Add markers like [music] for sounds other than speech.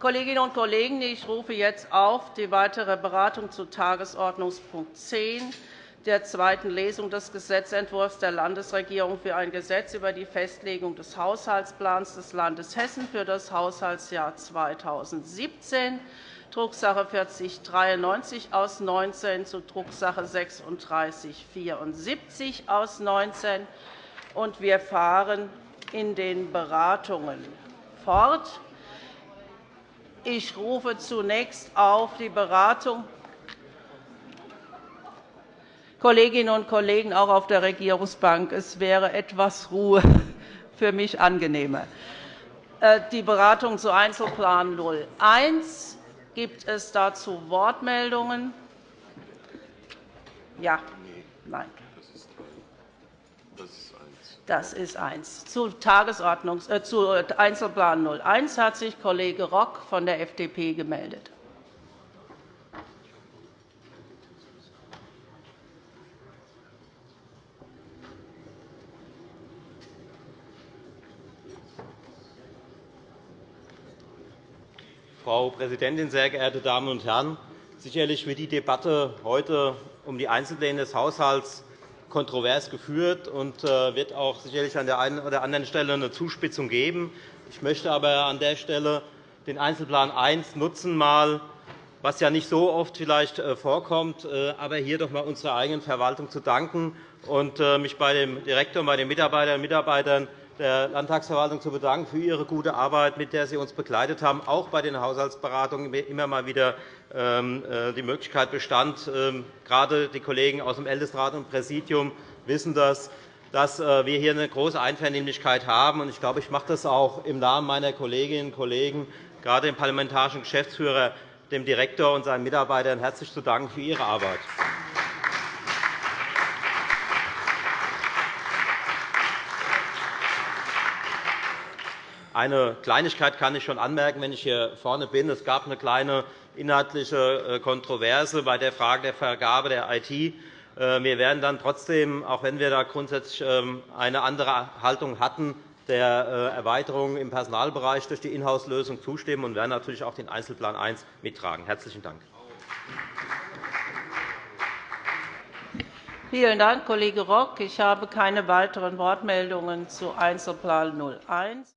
Kolleginnen und Kollegen, ich rufe jetzt auf die weitere Beratung zu Tagesordnungspunkt 10 der zweiten Lesung des Gesetzentwurfs der Landesregierung für ein Gesetz über die Festlegung des Haushaltsplans des Landes Hessen für das Haushaltsjahr 2017, Drucksache 4093 aus 19 zu Drucksache 3674 aus 19. Wir fahren in den Beratungen fort. Ich rufe zunächst auf die Beratung Kolleginnen und Kollegen, auch auf der Regierungsbank, es wäre etwas Ruhe [laughs] für mich angenehmer. Äh, die Beratung zu Einzelplan 01. Gibt es dazu Wortmeldungen? Ja. Nein. Das ist eins. Zu, Tagesordnungs äh, zu Einzelplan 01 hat sich Kollege Rock von der FDP gemeldet. Frau Präsidentin, sehr geehrte Damen und Herren! Sicherlich wird die Debatte heute um die Einzelpläne des Haushalts kontrovers geführt und äh, wird auch sicherlich an der einen oder anderen Stelle eine Zuspitzung geben. Ich möchte aber an der Stelle den Einzelplan 1 nutzen, mal, was ja nicht so oft vielleicht äh, vorkommt, äh, aber hier doch einmal unserer eigenen Verwaltung zu danken und mich bei dem Direktor und bei den Mitarbeiterinnen und Mitarbeitern der Landtagsverwaltung zu bedanken für Ihre gute Arbeit, mit der Sie uns begleitet haben. Auch bei den Haushaltsberatungen immer mal wieder ähm, äh, die Möglichkeit bestand. Ähm, gerade die Kollegen aus dem Ältestenrat und Präsidium wissen das, dass äh, wir hier eine große Einvernehmlichkeit haben. Ich glaube, ich mache das auch im Namen meiner Kolleginnen und Kollegen, gerade dem parlamentarischen Geschäftsführer, dem Direktor und seinen Mitarbeitern herzlich zu danken für ihre Arbeit. Eine Kleinigkeit kann ich schon anmerken, wenn ich hier vorne bin. Es gab eine kleine inhaltliche äh, Kontroverse bei der Frage der Vergabe der IT. Äh, wir werden dann trotzdem, auch wenn wir da grundsätzlich ähm, eine andere Haltung hatten, der äh, Erweiterung im Personalbereich durch die Inhouse-Lösung zustimmen und werden natürlich auch den Einzelplan 1 mittragen. – Herzlichen Dank. Vielen Dank, Kollege Rock. Ich habe keine weiteren Wortmeldungen zu Einzelplan 01.